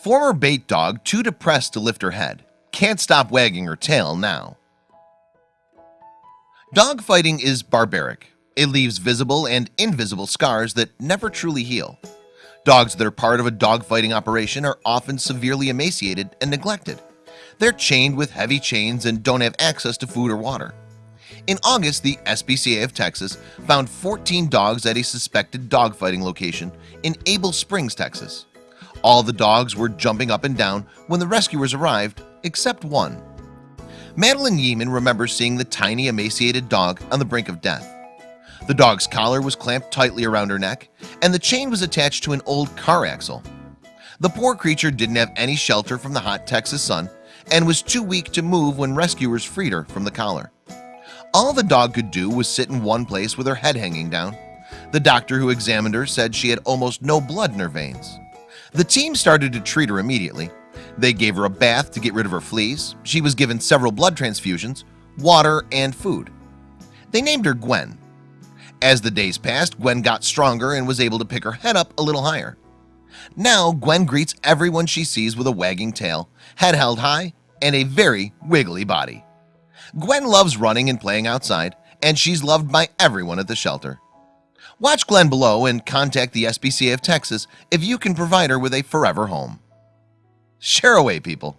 Former bait dog too depressed to lift her head. Can't stop wagging her tail now. Dog fighting is barbaric. It leaves visible and invisible scars that never truly heal. Dogs that are part of a dog fighting operation are often severely emaciated and neglected. They're chained with heavy chains and don't have access to food or water. In August the SPCA of Texas found 14 dogs at a suspected dogfighting location in Able Springs, Texas All the dogs were jumping up and down when the rescuers arrived except one. Madeline Yeeman remembers seeing the tiny emaciated dog on the brink of death. The dog's collar was clamped tightly around her neck and the chain was attached to an old car axle. The poor creature didn't have any shelter from the hot Texas sun and was too weak to move when rescuers freed her from the collar. All the dog could do was sit in one place with her head hanging down. The doctor who examined her said she had almost no blood in her veins The team started to treat her immediately. They gave her a bath to get rid of her fleas. She was given several blood transfusions water and food. They named her Gwen. As the days passed Gwen got stronger and was able to pick her head up a little higher. Now Gwen greets everyone she sees with a wagging tail head held high and a very wiggly body. Gwen loves running and playing outside and she's loved by everyone at the shelter Watch Gwen below and contact the SPCA of Texas if you can provide her with a forever home. Share away people